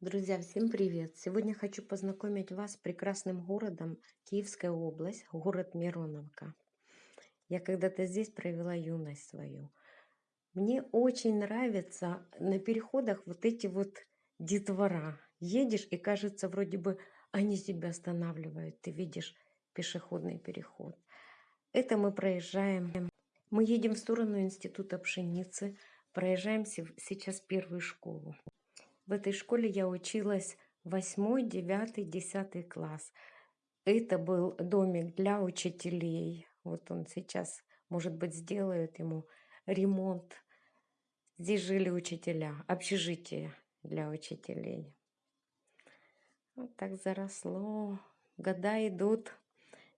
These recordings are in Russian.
Друзья, всем привет! Сегодня хочу познакомить вас с прекрасным городом Киевская область, город Мироновка. Я когда-то здесь провела юность свою. Мне очень нравятся на переходах вот эти вот детвора. Едешь и кажется, вроде бы они себя останавливают. Ты видишь пешеходный переход. Это мы проезжаем. Мы едем в сторону Института пшеницы. Проезжаем сейчас первую школу. В этой школе я училась 8, 9, 10 класс. Это был домик для учителей. Вот он сейчас, может быть, сделают ему ремонт. Здесь жили учителя, общежитие для учителей. Вот так заросло. Года идут.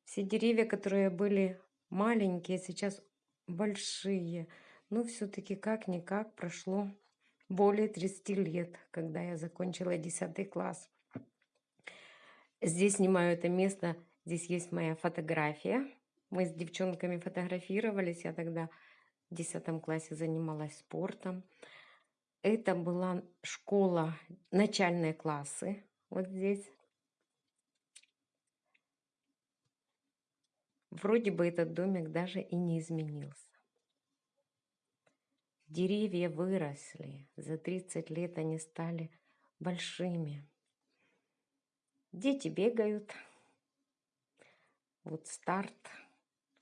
Все деревья, которые были маленькие, сейчас большие. Но все-таки как-никак прошло более 30 лет, когда я закончила 10 класс. Здесь снимаю это место, здесь есть моя фотография. Мы с девчонками фотографировались, я тогда в 10 классе занималась спортом. Это была школа, начальные классы, вот здесь. Вроде бы этот домик даже и не изменился. Деревья выросли, за 30 лет они стали большими. Дети бегают. Вот старт.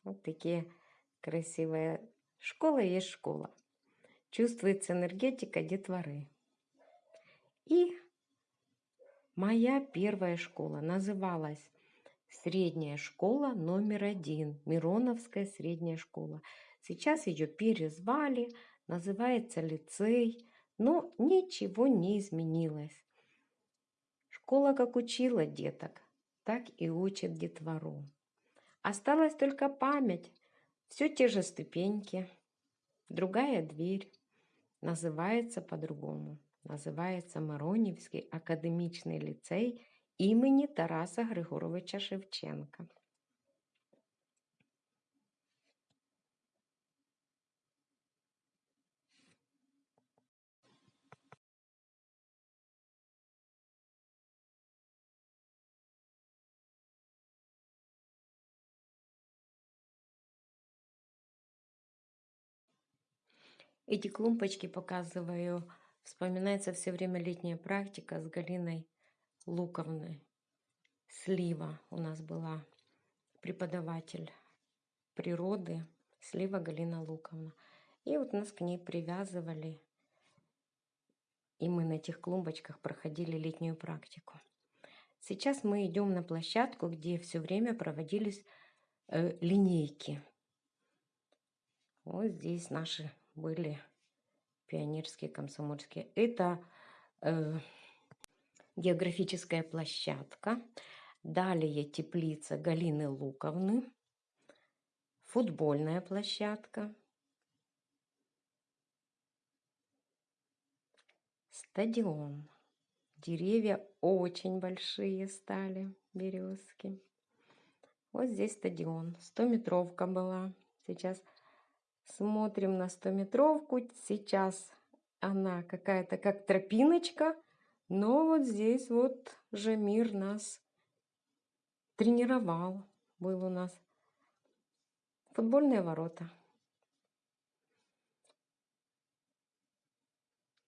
Вот такие красивые. Школа есть школа. Чувствуется энергетика детворы. И моя первая школа называлась Средняя школа номер один. Мироновская средняя школа. Сейчас ее перезвали называется лицей, но ничего не изменилось. Школа как учила деток, так и учит детвору. Осталась только память, все те же ступеньки, другая дверь, называется по-другому. Называется Мароневский академичный лицей имени Тараса Григоровича Шевченка. Эти клумбочки показываю. Вспоминается все время летняя практика с Галиной Луковной. Слива у нас была преподаватель природы. Слива Галина Луковна. И вот нас к ней привязывали. И мы на этих клумбочках проходили летнюю практику. Сейчас мы идем на площадку, где все время проводились э, линейки. Вот здесь наши были пионерские, комсомольские. Это э, географическая площадка. Далее теплица Галины Луковны. Футбольная площадка. Стадион. Деревья очень большие стали, березки. Вот здесь стадион. 100-метровка была. Сейчас Смотрим на 100-метровку. Сейчас она какая-то как тропиночка. Но вот здесь вот Жамир нас тренировал. Был у нас футбольные ворота.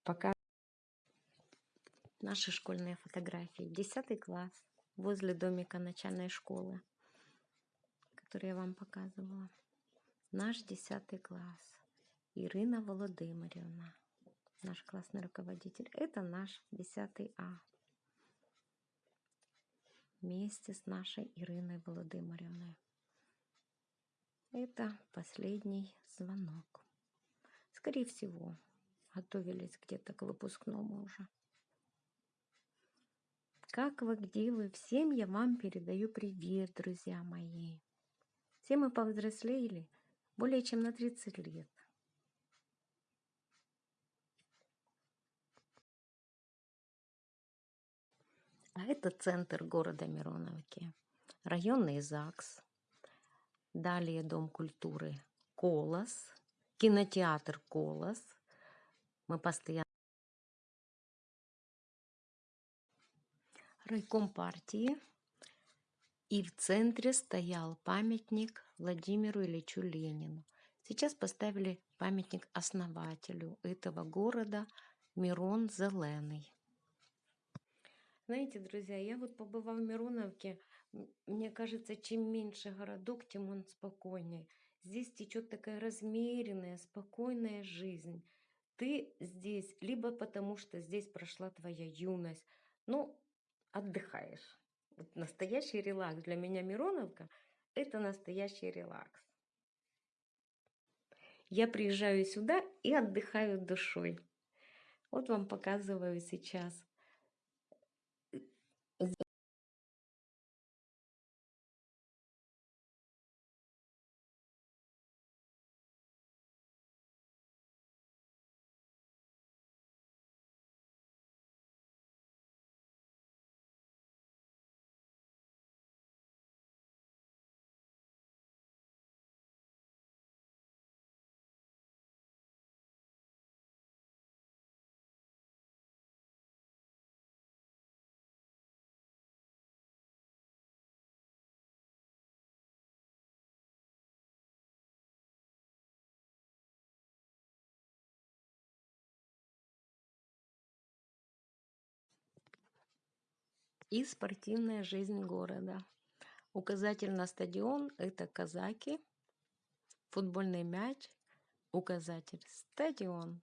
Пока наши школьные фотографии. Десятый класс возле домика начальной школы, который я вам показывала наш 10 класс. Ирина Володимирівна, наш классный руководитель. Это наш 10 А. Вместе с нашей Ириной Володимировной. Это последний звонок. Скорее всего, готовились где-то к выпускному уже. Как вы, где вы? Всем я вам передаю привет, друзья мои. Все мы повзрослели, более чем на 30 лет. А это центр города Мироновки, районный ЗАГС, далее Дом культуры Колос, кинотеатр Колос. Мы постоянно райком партии, и в центре стоял памятник Владимиру Ильичу Ленину. Сейчас поставили памятник основателю этого города Мирон Зеленый. Знаете, друзья, я вот побывав в Мироновке, мне кажется, чем меньше городок, тем он спокойнее. Здесь течет такая размеренная, спокойная жизнь. Ты здесь либо потому, что здесь прошла твоя юность, ну, отдыхаешь. Настоящий релакс. Для меня Мироновка – это настоящий релакс. Я приезжаю сюда и отдыхаю душой. Вот вам показываю сейчас. И спортивная жизнь города. Указатель на стадион – это казаки, футбольный мяч, указатель – стадион.